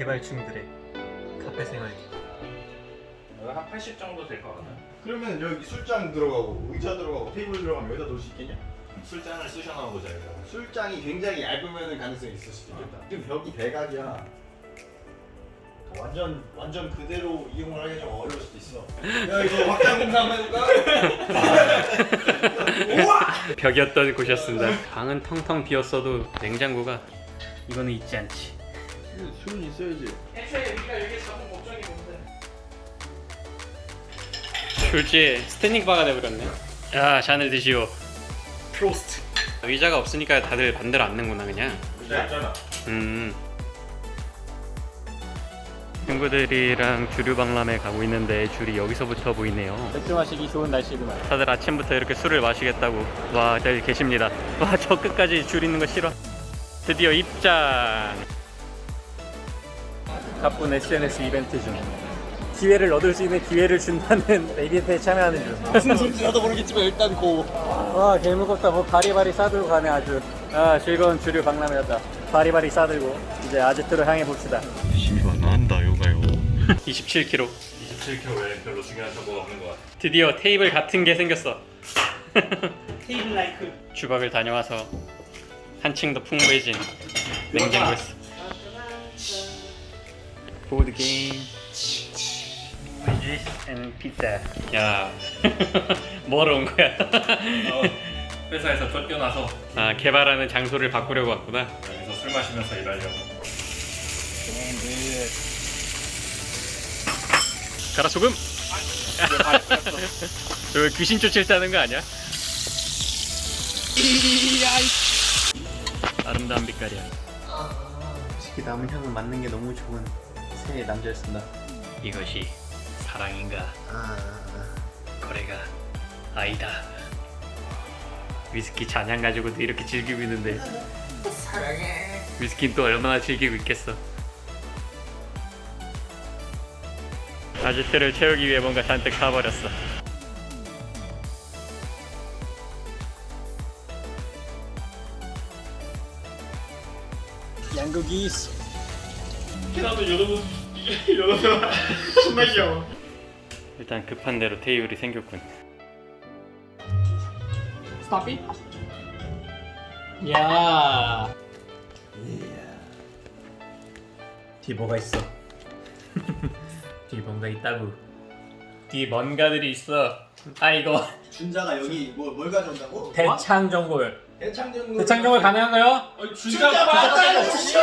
개발충들의 카페 생활 한80 정도 될 것 같아요. 그러면 여기 술잔 들어가고 의자 들어가고 테이블 들어가면 여기다 놓을 수 있겠냐? 술잔을 쑤셔넣어 보자 이거. 술잔이 굉장히 얇으면 가능성이 있을 수도 있겠다. 지금 벽이 대각이야. 완전 완전 그대로 이용을 하기 좀 어려울 수도 있어. 야 이거 확장 공사 한번 해볼까? 벽이었던 곳이었습니다 방은 텅텅 비었어도 냉장고가 이거는 있지 않지 술은 있어야지. 애초에 우리가 여기 잡은 목적이 뭔데? 졸지에 standing bar가 돼버렸네 야 잔을 드시오 Prost. 의자가 없으니까 다들 반대로 앉는구나 그냥 의자 있잖아. 음. 친구들이랑 주류 박람회 가고 있는데 줄이 여기서부터 보이네요. 맥주 마시기 좋은 날씨구만. 다들 아침부터 이렇게 술을 마시겠다고 와들 계십니다. 와 저 끝까지 줄 있는 거 싫어. 드디어 입장. 가쁜 SNS 이벤트 중 기회를 얻을 수 있는 기회를 준다는 이벤트에 참여하는 중. 무슨 소리인지 나도 모르겠지만 일단 고. 와 개무겁다 뭐 바리바리 싸들고 가네 아주 아 즐거운 주류 박람회였다 바리바리 싸들고 이제 아지트로 향해 봅시다 이거 난다 요가요. 27kg 27kg 외에 별로 중요한 정보가 없는 것 같아. 드디어 테이블 같은 게 생겼어 테이블 라이크. 주방을 다녀와서 한층 더 풍부해진 냉장고였어 보드 게임 앤 피자 야. 뭐하러 온 거야? 어, 회사에서 쫓겨나서. 아 개발하는 장소를 바꾸려고 왔구나. 여기서 술 마시면서 일하려고. 가라 소금. 저 귀신 쫓으려는 거 아니야? 아름다운 빛깔이야. 솔직히 남은 향을 맡는 게 너무 좋은 새 남자였습니다. 이것이 사랑인가? 거래가 아니다. 위스키 잔향 가지고도 이렇게 즐기고 있는데 사랑해. 위스키는 또 얼마나 즐기고 있겠어? 아지트를 채우기 위해 뭔가 잔뜩 사버렸어. 양고기 스 나도 여러분 여러분 정말 귀여워. 일단 급한 대로 테이블이 생겼군 it. 야. 뒤에 뭐가 있어 뒤에 뭔가 있다고 뒤에 뭔가들이 있어 아 이거 준자가 여기 뭐, 뭘 가져온다고? 대창 정골 대창전 대창 정골 가능한가요? 맞다고 씨발!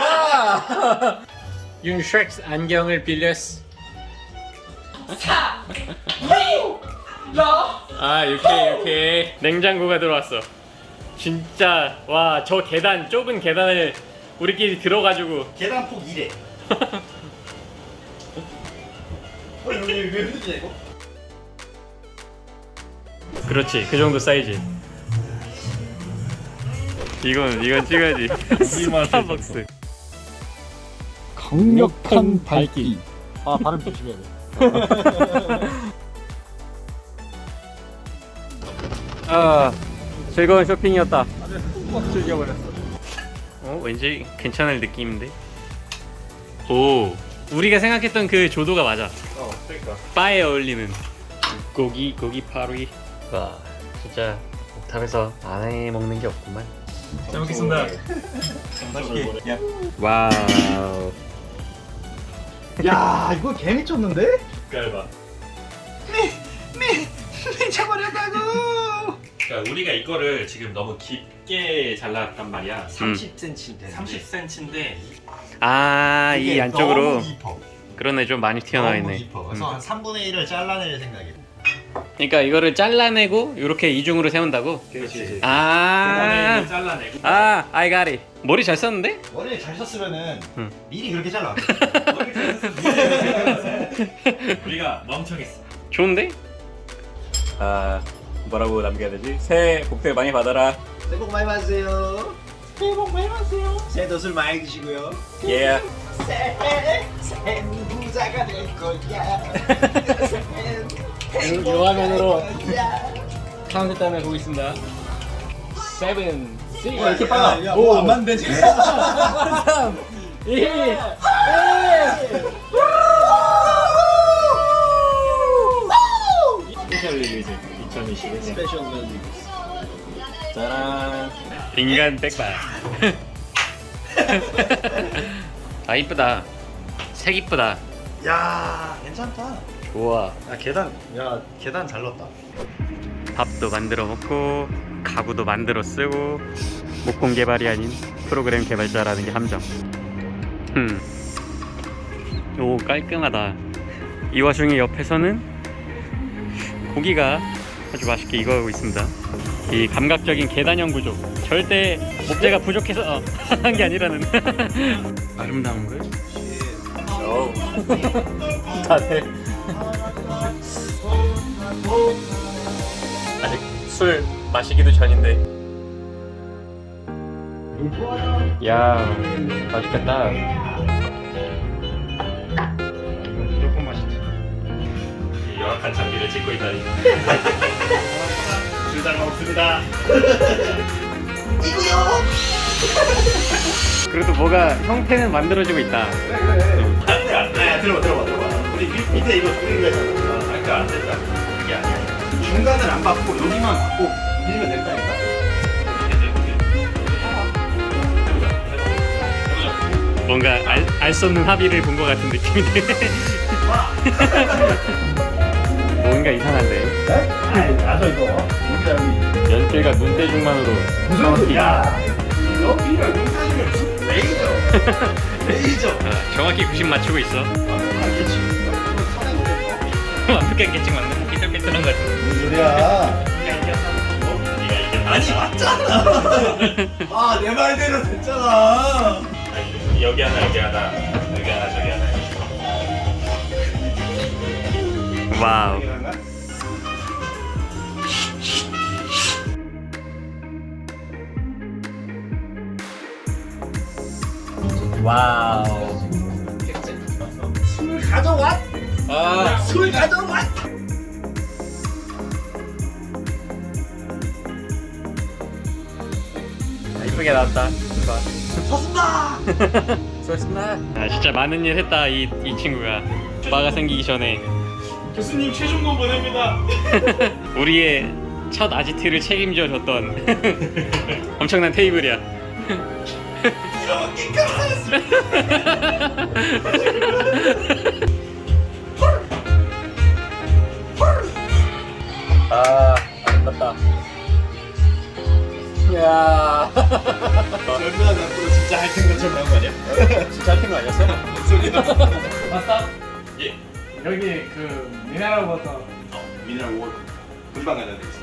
와! 윤슈렉스 안경을 빌렸어 아 이렇게 이렇게 냉장고가 들어왔어 진짜 와 저 계단 좁은 계단을 우리끼리 들어가지고 계단 폭 2래. 어 여기 왜 이거? 그렇지 그 정도 사이즈 이건 이건 찍어야지. 스타벅스. 강력한 발길. 아 발음 조심해야 돼. 아 즐거운 쇼핑이었다. 즐겨버렸어. 어 왠지 괜찮을 느낌인데? 오. 우리가 생각했던 그 조도가 맞아. 어, 그러니까. 바에 어울리는. 고기 고기 파루이 와 진짜 옥탑에서 안 해 먹는 게 없구만 잘 먹겠습니다. 맛있게. 야. wow 야 이거 개 미쳤는데? 깔봐. 미쳐버렸다고. 그러니까 우리가 이거를 지금 너무 깊게 잘랐단 말이야. 30cm. 30cm인데 아이 안쪽으로 너무 깊어. 그러네 좀 많이 튀어나와 너무 있네 깊어. 그래서 한 3분의 1을 잘라낼 생각이야. 그러니까 이거를 잘라내고 이렇게 이중으로 세운다고 그렇지. 아 잘라내고 아, I got it. 머리 잘 썼는데? 원래 잘 썼으면은 응. 미리 그렇게 잘라. 우리가 멍청했어. 좋은데? 아, 뭐라고 남겨야 되지? 새해 복들 많이 받아라. 새해 복 많이 받으세요. 새해 복 많이 받으세요. 새해도 술 많이 드시고요. 예. 새해 새는 부자가 될 거야. 요 화면으로 거야. 카운트다운을 보고 있습니다. seven, six. 야, 이렇게 빨라. 오. 안 맞는데 지금. 3, 예. special release 2021. special music. 짜란. 인간 백반. 아 이쁘다. 색 이쁘다. 야, 괜찮다. 좋아. 야, 계단. 야, 계단 잘 넣었다. 밥도 만들어 먹고 가구도 만들어 쓰고 목공 개발이 아닌 프로그램 개발자라는 게 함정. 음. 오 깔끔하다. 이 와중에 옆에서는 고기가 아주 맛있게 익어가고 있습니다. 이 감각적인 계단형 구조 절대 목재가 부족해서 어, 한게 아니라는 아름다운 걸. 다들 아직 술 마시기도 전인데. 야 맛있겠다. 무조건 맛있지. 이 열악한 장비를 찍고 있다니. 줄잘 먹습니다. 그래도 뭐가 형태는 만들어지고 있다. 아, 들어봐, 들어봐, 들어봐. 우리 밑- 밑에 이거 그리기로 했잖아. 받고 여기만 받고 밀면 된다니까. 뭔가 알수 없는 합의를 본 것 같은 느낌인데. 뭔가 이상한데. 네? 나서 이거. 여기다 여기. 연필과 눈대중만으로 무슨 소리야? 눈사지면 무슨 레이저. 레이저. 아, 정확히 90 맞추고 있어. 알겠지. 완벽한 계층 맞는 삐뚤한 거 같은. 무슨 소리야? 네가 아니 맞잖아. 아 내 말대로 됐잖아. 아니, 여기 하나 여기 하나 여기 하나 저기 하나. wow. 와우. 술 가져왔. 아, 술 가져왔. 이쁘게 나왔다. 섰습니다. 수고했습니다. 아, 진짜 많은 일 했다 이, 이 친구가. 오빠가 생기기 전에 교수님 최종본 보냅니다. 우리의 첫 아지트를 책임져 줬던 엄청난 테이블이야. 끝났어. 아, 워 금방 되겠어.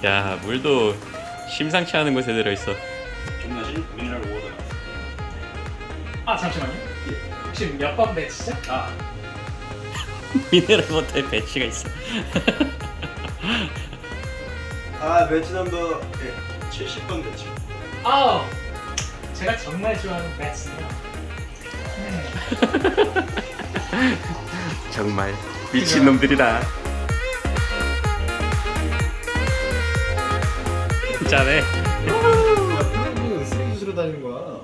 야, 물도 심상치 않은 곳에 들어있어. 존나시 mineral water. 아 잠시만요. 혹시 몇 번 batch죠? 아, mineral water에 batch가 있어. 아 batch number 예, 70번 매치. 아, 제가 정말 좋아하는 배치네요. 네. 정말 미친놈들이다. 짜네. 쓰레기 다니는 거야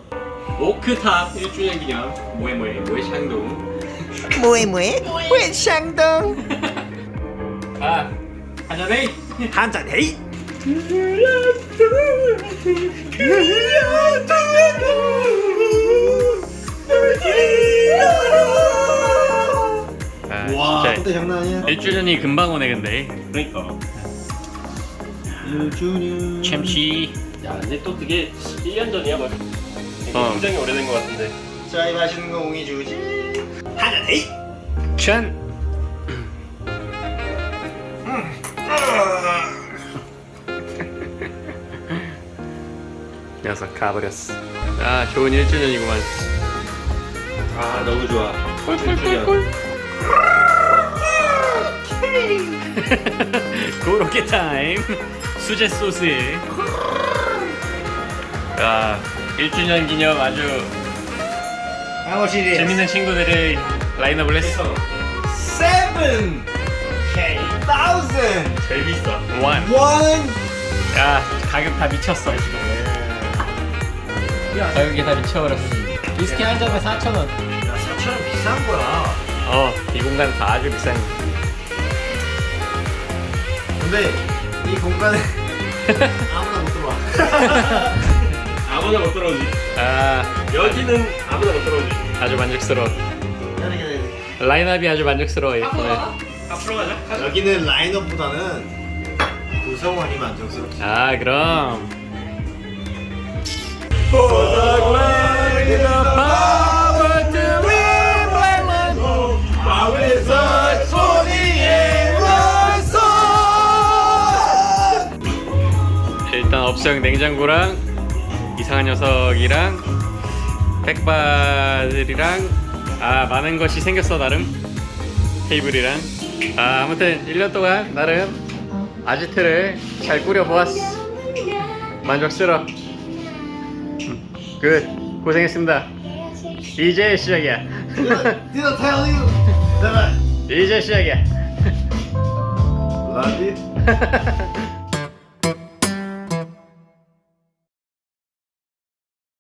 오크탑 1주년 기념. 모에모에 모에샹동 모에모에 모에샹동 아 한잔해. 한잔해. 그야 와, 진짜 그때 장난 아니야. 1주년이 금방 오네 근데. 그러니까. 1주년. 챔치. 야, 근데 또 그게 1년 전이야, 뭐. 어. 굉장히 오래된 것 같은데. 자, 이 맛있는 거 옹이 주지. 하나 데이. 짠. 녀석 가버렸어. 아 좋은 1주년이구만. 아, 너무 좋아. 꿀꿀꿀꿀. 고로케 타임. 수제 소스에. 야 1주년 기념 아주. 재밌는 친구들을 라인업을 했어. 세븐 K thousand 제일 비싸. 원. one. 야 가격 다 미쳤어 지금. 가격 계산이 치워버렸어 위스키 한 잔에 4,000원. 야 4천원 비싼 거야 어 이 공간 다 아주 비싼 근데 이 공간에 아무나 못 들어와. 아무나 못 들어오지. 아. 여기는 아무나 못 들어오지. 아주 만족스러워. 라인업이 아주 만족스러워 앞으로 가자. 여기는 라인업보다는 구성원이 만족스럽지. 아 그럼. 업 소형 냉장고랑 이상한 녀석이랑 백바들이랑 아 많은 것이 생겼어 나름. 테이블이랑. 아 아무튼 1년 동안 나름 아지트를 잘 꾸려보았어. 만족스러워. 음, 끝 고생했습니다. 이제 시작이야. 이제 시작이야. Love you